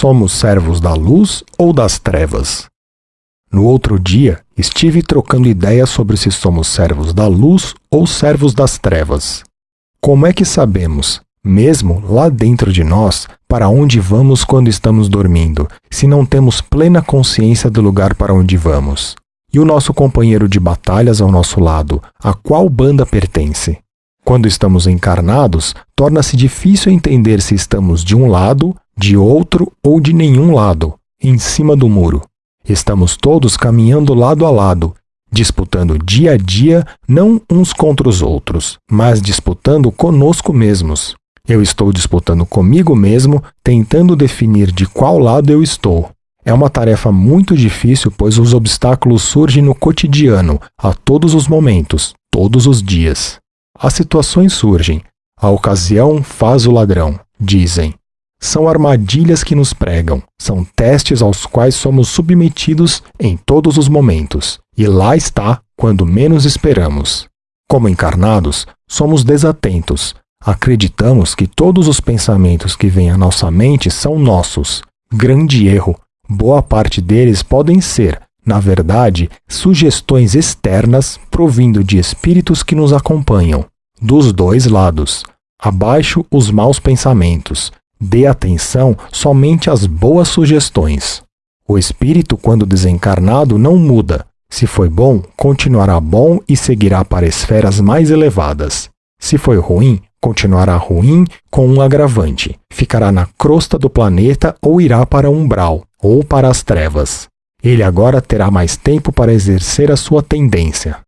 somos servos da luz ou das trevas? No outro dia, estive trocando ideias sobre se somos servos da luz ou servos das trevas. Como é que sabemos, mesmo lá dentro de nós, para onde vamos quando estamos dormindo, se não temos plena consciência do lugar para onde vamos? E o nosso companheiro de batalhas ao nosso lado, a qual banda pertence? Quando estamos encarnados, torna-se difícil entender se estamos de um lado, de outro ou de nenhum lado, em cima do muro. Estamos todos caminhando lado a lado, disputando dia a dia, não uns contra os outros, mas disputando conosco mesmos. Eu estou disputando comigo mesmo, tentando definir de qual lado eu estou. É uma tarefa muito difícil, pois os obstáculos surgem no cotidiano, a todos os momentos, todos os dias. As situações surgem. A ocasião faz o ladrão, dizem. São armadilhas que nos pregam, são testes aos quais somos submetidos em todos os momentos, e lá está quando menos esperamos. Como encarnados, somos desatentos. Acreditamos que todos os pensamentos que vêm à nossa mente são nossos. Grande erro. Boa parte deles podem ser, na verdade, sugestões externas provindo de espíritos que nos acompanham. Dos dois lados. Abaixo os maus pensamentos, Dê atenção somente às boas sugestões. O espírito, quando desencarnado, não muda. Se foi bom, continuará bom e seguirá para esferas mais elevadas. Se foi ruim, continuará ruim com um agravante. Ficará na crosta do planeta ou irá para umbral, ou para as trevas. Ele agora terá mais tempo para exercer a sua tendência.